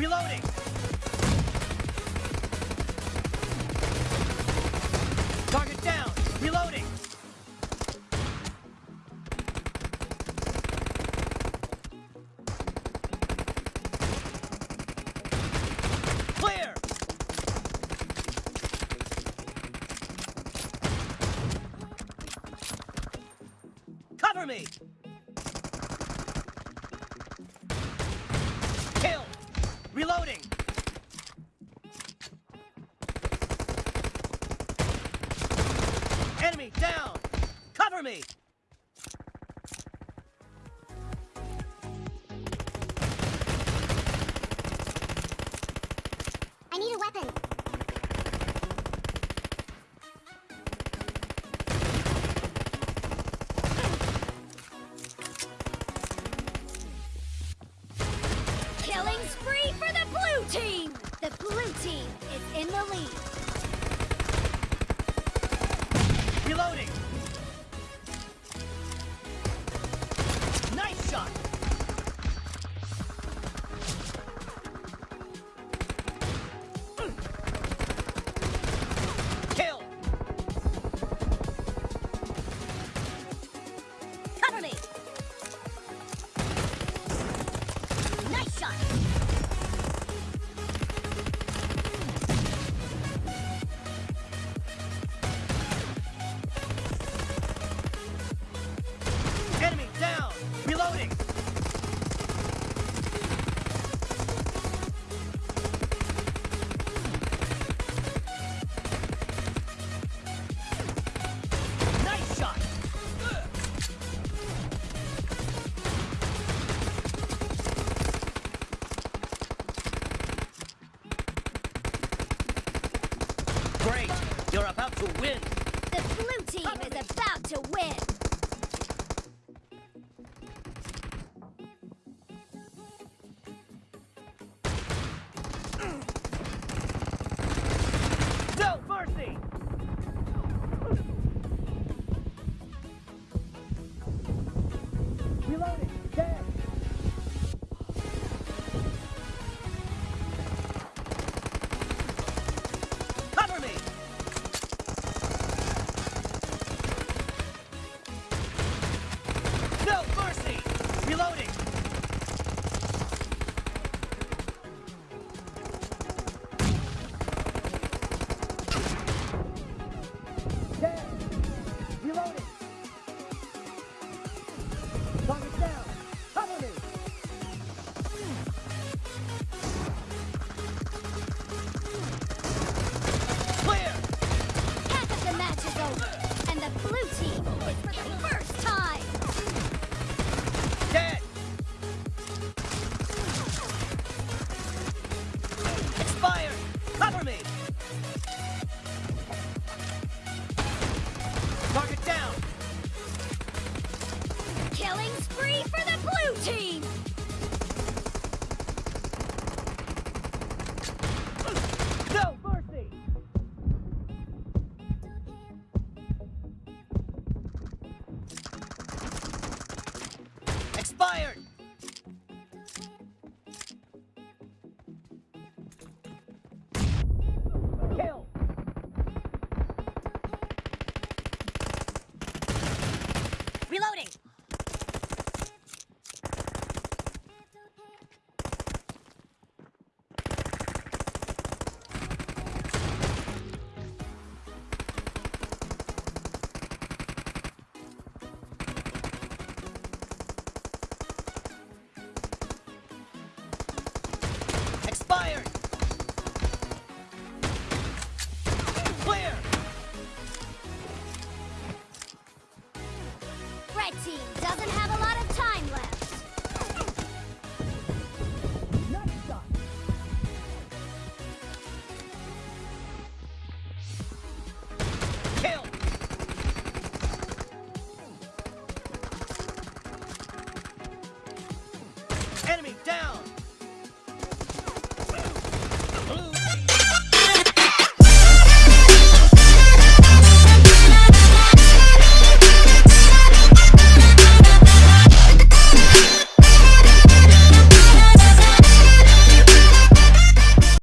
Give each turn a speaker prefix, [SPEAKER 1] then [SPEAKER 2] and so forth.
[SPEAKER 1] Reloading! Target down! Reloading! Cover me! Kill! Reloading! Enemy down! Cover me!
[SPEAKER 2] I need a weapon. Killing spree for the blue team! The blue team is in the lead.
[SPEAKER 1] Reloading! Great! You're about to win!
[SPEAKER 2] The blue team is about to win!
[SPEAKER 3] Victory
[SPEAKER 2] for the
[SPEAKER 3] blue team! No
[SPEAKER 2] mercy! Expired! Kill! Reloading!